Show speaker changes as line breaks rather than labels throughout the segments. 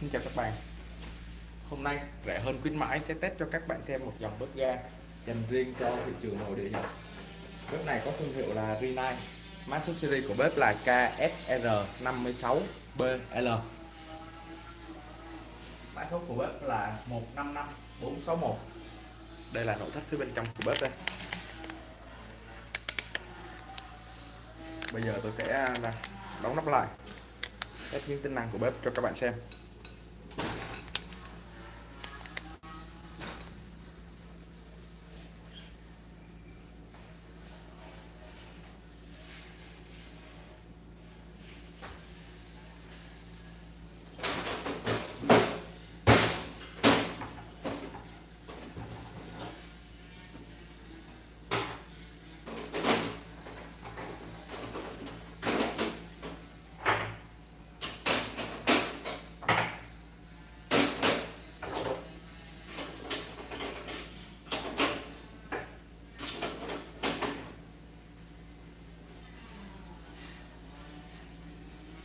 Xin chào các bạn. Hôm nay rẻ hơn khuyến mãi sẽ test cho các bạn xem một dòng bếp ga dành riêng cho thị trường nội địa Nhật. Bếp này có thương hiệu là Rinnai. Mã số series của bếp là KSR56BL Mã số của bếp là 155461 Đây là nội thất phía bên trong của bếp đây. Bây giờ tôi sẽ à, đóng nắp lại. Test những tính năng của bếp cho các bạn xem.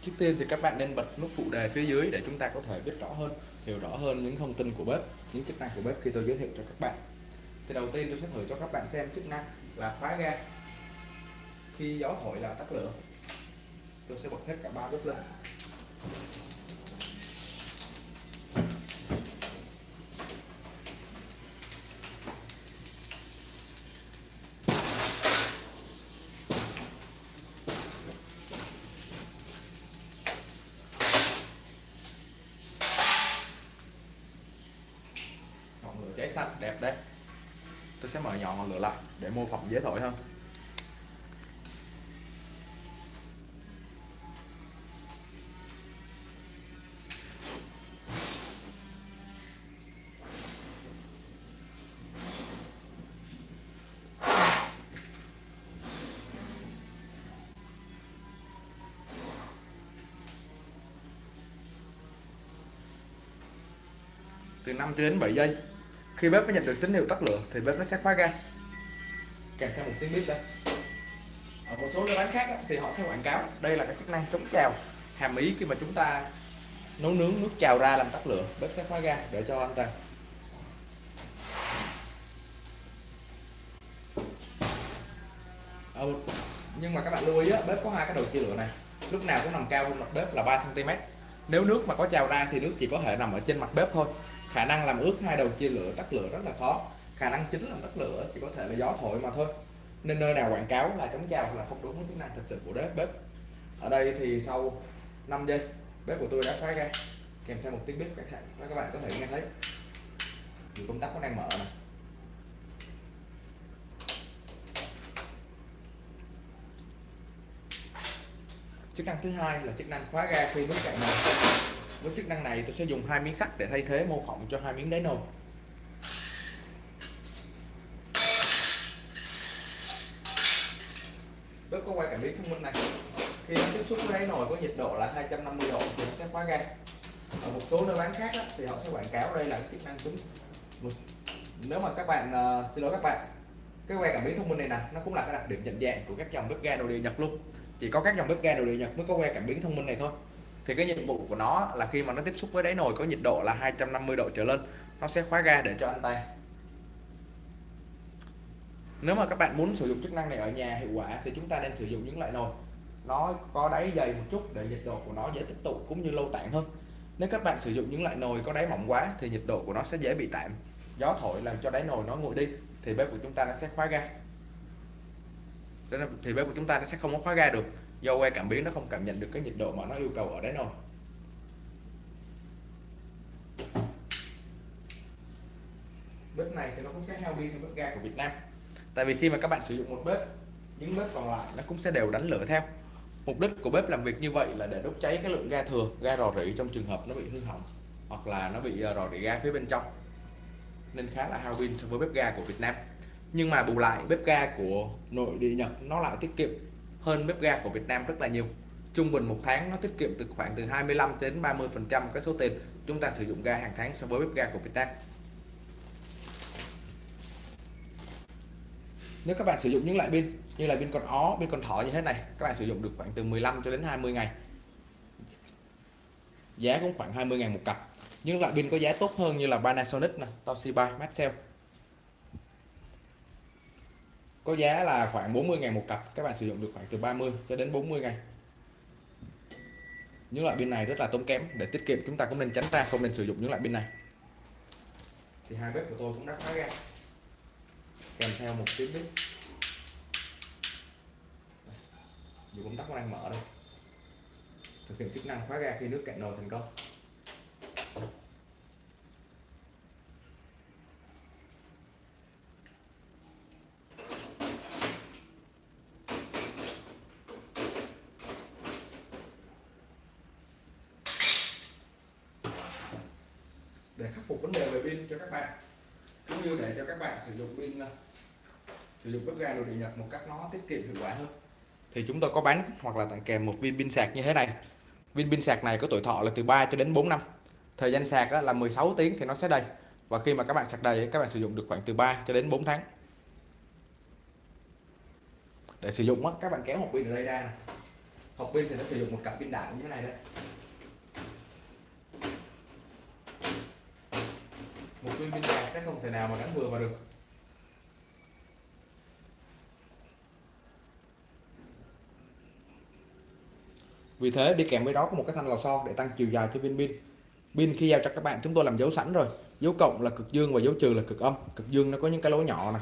Trước tiên thì các bạn nên bật nút phụ đề phía dưới để chúng ta có thể biết rõ hơn, hiểu rõ hơn những thông tin của bếp, những chức năng của bếp khi tôi giới thiệu cho các bạn. Thì đầu tiên tôi sẽ thử cho các bạn xem chức năng là khóa ga. Khi gió thổi là tắt lửa. Tôi sẽ bật hết cả ba bếp lên. Xanh đẹp đấy. Tôi sẽ mở nhỏ ngọn lửa lại để mô phỏng dễ thổi hơn. Từ 5 đến 7 giây khi bếp nó nhận được tín hiệu tắt lửa thì bếp nó sẽ khóa ga. Kèm theo một tiếng bếp đây. Ở một số nơi bán khác thì họ sẽ quảng cáo đây là cái chức năng chống trào hàm ý khi mà chúng ta nấu nướng nước trào ra làm tắt lửa bếp sẽ khóa ga để cho an toàn. Ừ. nhưng mà các bạn lưu ý á, bếp có hai cái đầu chia lửa này. Lúc nào cũng nằm cao hơn mặt bếp là 3 cm nếu nước mà có trào ra thì nước chỉ có thể nằm ở trên mặt bếp thôi khả năng làm ướt hai đầu chia lửa, tắt lửa rất là khó. Khả năng chính làm tắt lửa chỉ có thể là gió thổi mà thôi. Nên nơi nào quảng cáo là chống trào là không đúng với chức năng thực sự của bếp. Bếp. Ở đây thì sau 5 giây, bếp của tôi đã khóa ra. Kèm theo một tiếng bếp các bạn các bạn có thể nghe thấy. Thì công tắc nó đang mở này chức năng thứ hai là chức năng khóa ga khi nước cạn nồi với chức năng này tôi sẽ dùng hai miếng sắt để thay thế mô phỏng cho hai miếng đáy nồi bếp có quay cảm biến thông minh này. Khi nó tiếp xúc với đáy nồi có nhiệt độ là 250 độ thì nó sẽ khóa ga. Ở một số nơi bán khác á, thì họ sẽ quảng cáo đây là cái chức năng cứng. Nếu mà các bạn uh, xin lỗi các bạn cái que cảm biến thông minh này nè nó cũng là cái đặc điểm nhận dạng của các dòng bếp ga nội địa Nhật luôn. Chỉ có các dòng bếp ga nội địa Nhật mới có que cảm biến thông minh này thôi thì cái nhiệm vụ của nó là khi mà nó tiếp xúc với đáy nồi có nhiệt độ là 250 độ trở lên, nó sẽ khóa ga để cho anh tay nếu mà các bạn muốn sử dụng chức năng này ở nhà hiệu quả thì chúng ta nên sử dụng những loại nồi. Nó có đáy dày một chút để nhiệt độ của nó dễ tích tụ cũng như lâu tản hơn. Nếu các bạn sử dụng những loại nồi có đáy mỏng quá thì nhiệt độ của nó sẽ dễ bị tản gió thổi làm cho đáy nồi nó nguội đi thì bếp của chúng ta nó sẽ khóa ga. Thì bếp của chúng ta nó sẽ không có khóa ga được do que cảm biến nó không cảm nhận được cái nhiệt độ mà nó yêu cầu ở đáy nồi bếp này thì nó cũng sẽ pin như bếp ga của Việt Nam. Tại vì khi mà các bạn sử dụng một bếp những bếp còn lại nó cũng sẽ đều đánh lửa theo. Mục đích của bếp làm việc như vậy là để đốt cháy cái lượng ga thừa ga rò rỉ trong trường hợp nó bị hư hỏng hoặc là nó bị ờ, rò rỉ ga phía bên trong. Nên khá là hao pin so với bếp ga của Việt Nam. Nhưng mà bù lại bếp ga của nội địa Nhật nó lại tiết kiệm hơn bếp ga của Việt Nam rất là nhiều. Trung bình một tháng nó tiết kiệm từ khoảng từ 25 đến 30 phần trăm cái số tiền chúng ta sử dụng ga hàng tháng so với bếp ga của Việt Nam. Nếu các bạn sử dụng những loại pin như là pin con ó, pin con thỏ như thế này, các bạn sử dụng được khoảng từ 15 cho đến 20 ngày. Giá cũng khoảng 20.000 một cặp. Những loại pin có giá tốt hơn như là Panasonic Toshiba, Maxell có giá là khoảng 40.000 một cặp, các bạn sử dụng được khoảng từ 30 cho đến 40 ngày những loại pin này rất là tốn kém, để tiết kiệm chúng ta cũng nên tránh ra, không nên sử dụng những loại pin này. Thì hai bếp của tôi cũng đã khóa ra kèm theo một tiếng bếp. Dù công tắc đang mở đây. Thực hiện chức năng khóa ga khi nước cạn nồi thành công để khắc phục vấn đề về pin cho các bạn, cũng như để cho các bạn sử dụng pin ờ, sử dụng bếp ga đồ điện nhật một cách nó tiết kiệm hiệu quả hơn. Thì chúng tôi có bán hoặc là tặng kèm một viên pin sạc như thế này. Viên pin sạc này có tuổi thọ là từ 3 cho đến 4 năm. Thời gian sạc là 16 tiếng thì nó sẽ đầy. Và khi mà các bạn sạc đầy các bạn sử dụng được khoảng từ 3 cho đến 4 tháng. Để sử dụng các bạn kéo hộp pin ở đây ra hộp pin thì nó sử dụng một cặp pin đảo như thế này đây một viên pin sạc sẽ không thể nào mà gắn vừa vào được. Vì thế đi kèm với đó có một cái thanh lò xo để tăng chiều dài cho viên pin. Pin khi giao cho các bạn, chúng tôi làm dấu sẵn rồi. Dấu cộng là cực dương và dấu trừ là cực âm. Cực dương nó có những cái lỗ nhỏ này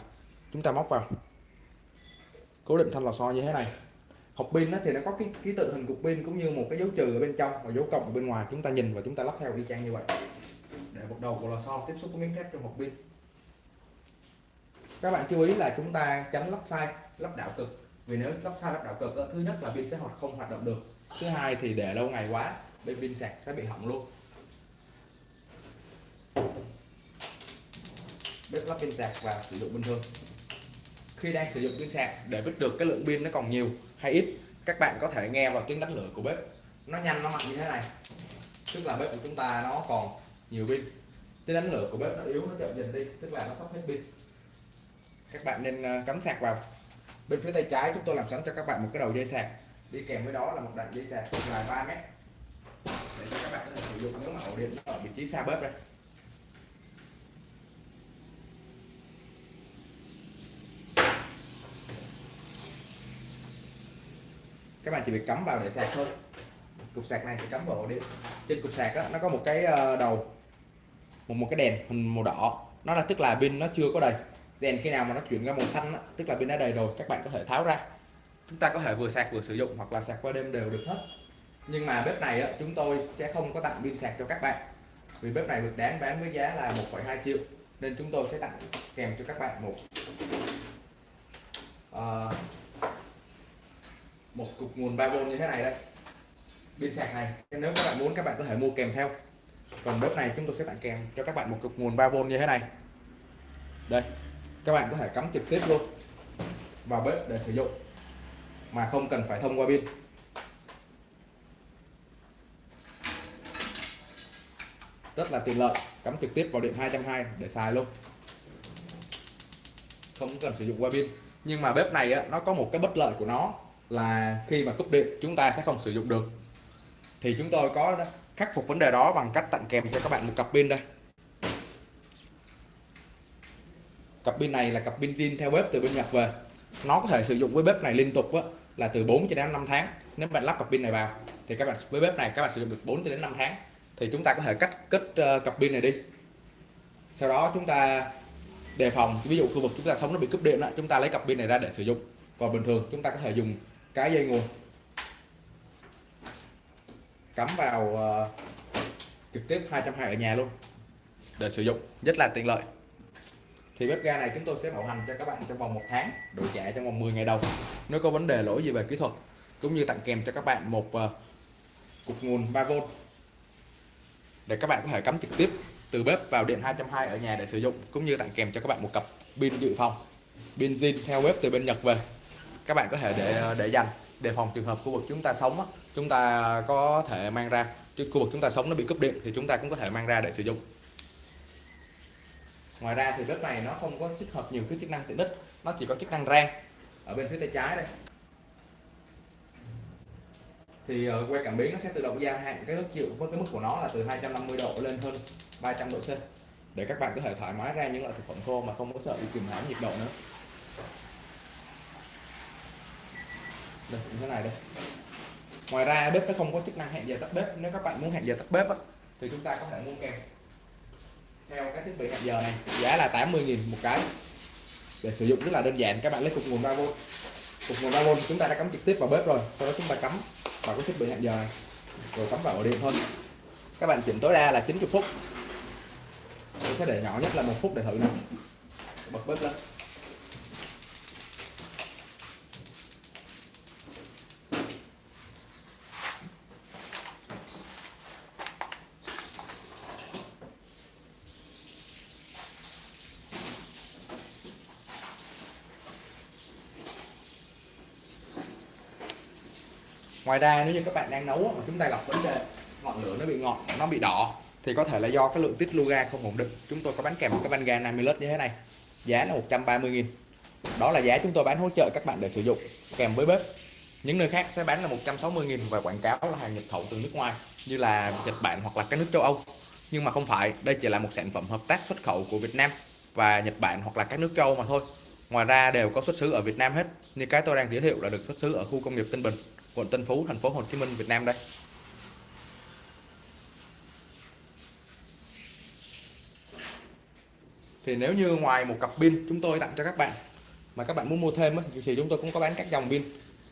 chúng ta móc vào. Cố định thanh lò xo như thế này. Hộp pin thì nó có cái ký tự hình cục pin cũng như một cái dấu trừ ở bên trong và dấu cộng ở bên ngoài. Chúng ta nhìn và chúng ta lắp theo y chang như vậy một đầu của lò xo tiếp xúc với miếng thép trong hộp pin. Các bạn chú ý là chúng ta tránh lắp sai, lắp đảo cực. Vì nếu lắp sai, lắp đảo cực thứ nhất là pin sẽ hoạt không hoạt động được. Thứ hai thì để lâu ngày quá, bên pin sạc sẽ bị hỏng luôn. Bếp lắp pin sạc và sử dụng bình thường. Khi đang sử dụng pin sạc, để biết được cái lượng pin nó còn nhiều hay ít, các bạn có thể nghe vào tiếng đánh lửa của bếp. Nó nhanh, nó mạnh như thế này. Tức là bếp của chúng ta nó còn nhiều pin. Tiếng đánh lửa của bếp nó yếu nó chậm dần đi tức là nó sắp hết pin. Các bạn nên ờ, cắm sạc vào. Bên phía tay trái chúng tôi làm sẵn cho các bạn một cái đầu dây sạc. Đi kèm với đó là một đoạn dây sạc dài 3 mét. Để cho các bạn có thể sử dụng nếu mà ổ điện ở vị trí xa bếp đây. Các bạn chỉ việc cắm vào để sạc thôi. Cục sạc này thì cắm vào ổ điện. Trên cục sạc đó, nó có một cái ờ, đầu một một cái đèn hình màu đỏ. Nó là tức là pin nó chưa có đầy. Đèn khi nào mà nó chuyển ra màu xanh đó, tức là pin đã đầy rồi các bạn có thể tháo ra. Chúng ta có thể vừa sạc vừa sử dụng hoặc là sạc qua đêm đều được hết. Nhưng mà bếp này á, chúng tôi sẽ không có tặng pin sạc cho các bạn. Vì bếp này được đáng bán với giá là 1,2 triệu nên chúng tôi sẽ tặng kèm cho các bạn một uh, một cục nguồn 3V như thế này đây. Pin sạc này. Nếu các bạn muốn các bạn có thể mua kèm theo còn bếp này chúng tôi sẽ tặng kèm cho các bạn một cục nguồn 3V như thế này. Đây các bạn có thể cắm trực tiếp luôn vào bếp để sử dụng mà không cần phải thông qua pin. Rất là tiện lợi cắm trực tiếp vào điện 220 để xài luôn. Không cần sử dụng qua pin. Nhưng mà bếp này á, nó có một cái bất lợi của nó là khi mà cúp điện chúng ta sẽ không sử dụng được. Thì chúng tôi có khắc phục vấn đề đó bằng cách tặng kèm cho các bạn một cặp pin đây. Cặp pin này là cặp pin zin theo bếp từ bên Nhật về. Nó có thể sử dụng với bếp này liên tục á, là từ 4 cho đến 5 tháng. Nếu bạn lắp cặp pin này vào thì các bạn với bếp này các bạn sử dụng được 4 cho đến 5 tháng. Thì chúng ta có thể cắt kết uh, ờ, cặp pin này đi. Sau đó chúng ta đề phòng ví dụ khu vực chúng ta sống nó bị cúp điện đó, chúng ta lấy cặp pin này ra để sử dụng. Và bình thường chúng ta có thể dùng cái dây nguồn cắm vào uh, trực tiếp 220 ở nhà luôn. Để sử dụng rất là tiện lợi. Thì bếp ga này chúng tôi sẽ bảo hành cho các bạn trong vòng một tháng đổi trả trong vòng 10 ngày đầu. Nếu có vấn đề lỗi gì về kỹ thuật cũng như tặng kèm cho các bạn một uh, cục nguồn 3V để các bạn có thể cắm trực tiếp từ bếp vào điện 220 ở nhà để sử dụng cũng như tặng kèm cho các bạn một cặp pin dự phòng pin zin theo bếp từ bên Nhật về. Các bạn có thể để để dành đề phòng trường hợp khu vực chúng ta sống chúng ta có thể mang ra. Chứ khu vực chúng ta sống nó bị cúp điện thì chúng ta cũng có thể mang ra để sử dụng. Ngoài ra thì bếp này nó không có tích hợp nhiều cái chức năng tiện ích nó chỉ có chức năng rang ở bên phía tay trái đây. Thì ờ, que cảm biến nó sẽ tự động gia hạn cái nước chịu với cái mức của nó là từ 250 độ lên hơn 300 độ C để các bạn có thể thoải mái ra những loại thực phẩm khô mà không có sợ bị kìm hãm nhiệt độ nữa. Đây như thế này đây. Ngoài ra bếp nó không có chức năng hẹn giờ tắt bếp. Nếu các bạn muốn hẹn giờ tắt bếp á, thì chúng ta có thể mua kèm theo cái thiết bị hẹn giờ này giá là 80.000 một cái. Để sử dụng rất là đơn giản các bạn lấy cục nguồn 3V cục nguồn 3V chúng ta đã cắm trực tiếp vào bếp rồi sau đó chúng ta cắm vào cái thiết bị hẹn giờ này. Rồi cắm vào ổ điện thôi. Các bạn chỉnh tối đa là 90 phút. Tôi sẽ để nhỏ nhất là một phút để thử nè. Bật bếp lên. Ngoài ra nếu như các bạn đang nấu mà chúng ta gặp vấn đề ngọn lửa nó bị ngọt, nó bị đỏ, thì có thể là do cái lượng tiết lưu ga không ổn định. Chúng tôi có bán kèm một cái van ga 50 lít như thế này, giá là 130.000 đó là giá chúng tôi bán hỗ trợ các bạn để sử dụng, kèm với bếp. Những nơi khác sẽ bán là 160.000 và quảng cáo là hàng nhập khẩu từ nước ngoài, như là Nhật Bản hoặc là các nước châu Âu. Nhưng mà không phải, đây chỉ là một sản phẩm hợp tác xuất khẩu của Việt Nam và Nhật Bản hoặc là các nước châu Âu mà thôi. Ngoài ra đều có xuất xứ ở Việt Nam hết, như cái tôi đang giới thiệu là được xuất xứ ở khu công nghiệp Tân Bình quận Tân Phú thành phố Hồ Chí Minh Việt Nam đây. Thì nếu như ngoài một cặp pin chúng tôi tặng cho các bạn mà các bạn muốn mua thêm thì chúng tôi cũng có bán các dòng pin.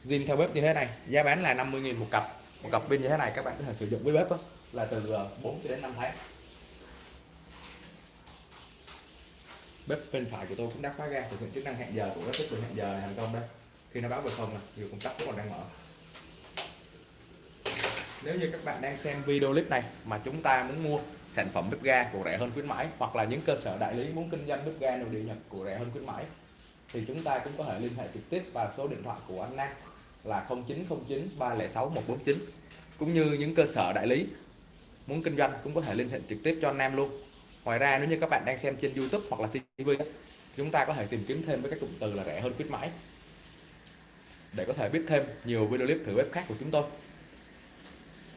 Zin theo bếp như thế này giá bán là 50.000 một cặp. Một cặp pin như thế này các bạn có thể sử dụng với bếp đó, là từ ờ, 4 đến 5 tháng. Bếp bên phải của tôi cũng đã khóa ga thực hiện chức năng hẹn giờ của các thiết bị hẹn giờ này thành công đây. Khi nó báo về không này nhiều công tắc vẫn còn đang mở nếu như các bạn đang xem video clip này mà chúng ta muốn mua sản phẩm bếp ga của rẻ hơn khuyến mãi, hoặc là những cơ sở đại lý muốn kinh doanh bếp ga nội địa nhật của rẻ hơn khuyến mãi, thì chúng ta cũng có thể liên hệ trực tiếp vào số điện thoại của anh Nam là 0909 306 149 cũng như những cơ sở đại lý muốn kinh doanh cũng có thể liên hệ trực tiếp cho anh Nam luôn. Ngoài ra, nếu như các bạn đang xem trên YouTube hoặc là TV chúng ta có thể tìm kiếm thêm với các cụm từ là rẻ hơn khuyến mãi để có thể biết thêm nhiều video clip thử bếp khác của chúng tôi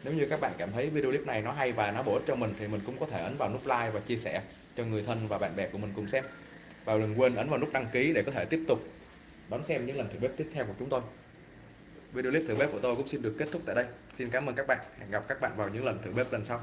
nếu như các bạn cảm thấy video clip này nó hay và nó bổ ích cho mình thì mình cũng có thể ấn vào nút like và chia sẻ cho người thân và bạn bè của mình cùng xem. Và đừng quên ấn vào nút đăng ký để có thể tiếp tục đón xem những lần thử bếp tiếp theo của chúng tôi. Video clip thử bếp của tôi cũng xin được kết thúc tại đây. Xin cảm ơn các bạn. Hẹn gặp các bạn vào những lần thử bếp lần sau.